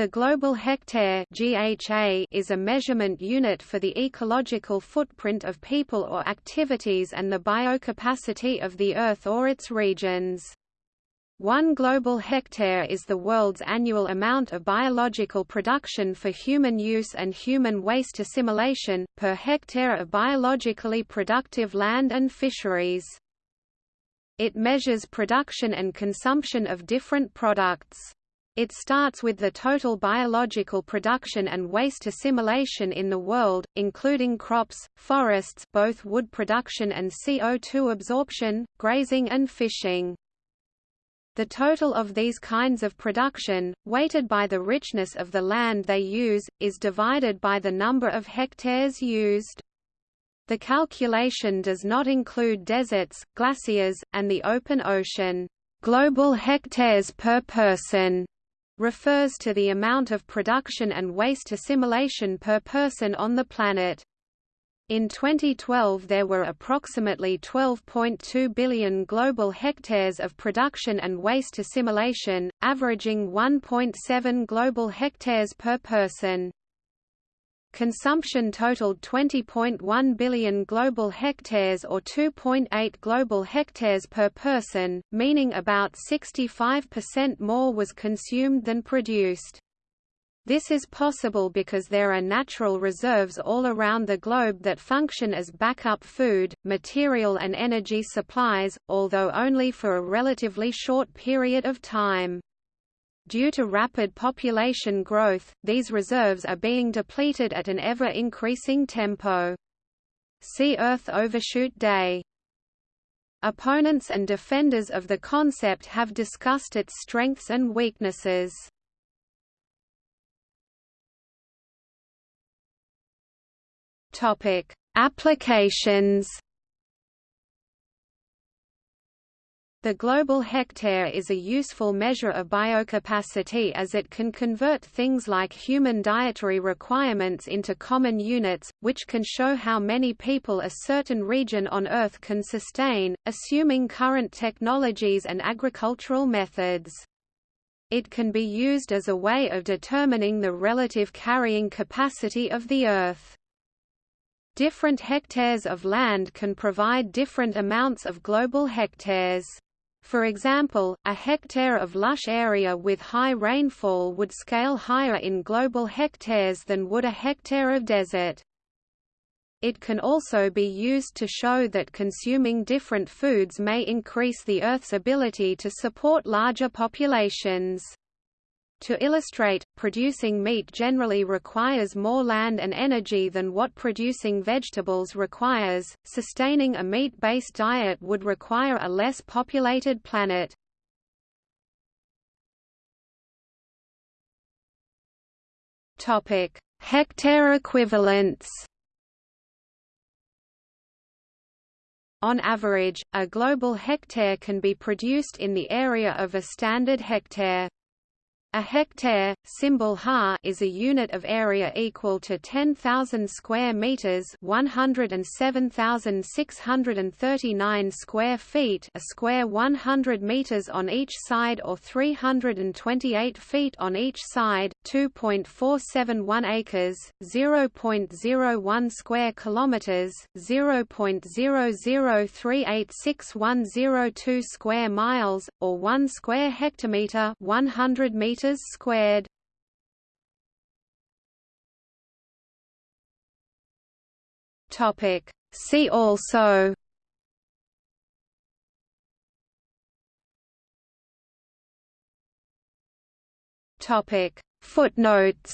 The global hectare (GHA) is a measurement unit for the ecological footprint of people or activities and the biocapacity of the Earth or its regions. One global hectare is the world's annual amount of biological production for human use and human waste assimilation, per hectare of biologically productive land and fisheries. It measures production and consumption of different products. It starts with the total biological production and waste assimilation in the world, including crops, forests both wood production and CO2 absorption, grazing and fishing. The total of these kinds of production, weighted by the richness of the land they use, is divided by the number of hectares used. The calculation does not include deserts, glaciers, and the open ocean. Global hectares per person refers to the amount of production and waste assimilation per person on the planet. In 2012 there were approximately 12.2 billion global hectares of production and waste assimilation, averaging 1.7 global hectares per person. Consumption totaled 20.1 billion global hectares or 2.8 global hectares per person, meaning about 65% more was consumed than produced. This is possible because there are natural reserves all around the globe that function as backup food, material and energy supplies, although only for a relatively short period of time. Due to rapid population growth, these reserves are being depleted at an ever-increasing tempo. See Earth Overshoot Day. Opponents and defenders of the concept have discussed its strengths and weaknesses. Topic: Applications The global hectare is a useful measure of biocapacity as it can convert things like human dietary requirements into common units, which can show how many people a certain region on Earth can sustain, assuming current technologies and agricultural methods. It can be used as a way of determining the relative carrying capacity of the Earth. Different hectares of land can provide different amounts of global hectares. For example, a hectare of lush area with high rainfall would scale higher in global hectares than would a hectare of desert. It can also be used to show that consuming different foods may increase the Earth's ability to support larger populations. To illustrate, producing meat generally requires more land and energy than what producing vegetables requires. Sustaining a meat-based diet would require a less populated planet. Topic: Hectare equivalents. On average, a global hectare can be produced in the area of a standard hectare. A hectare, symbol ha, is a unit of area equal to 10,000 square meters, 107,639 square feet, a square 100 meters on each side or 328 feet on each side, 2.471 acres, 0.01 square kilometers, 0.00386102 square miles, or 1 square hectometer, 100 meters meters squared. Topic. See also. Topic. Footnotes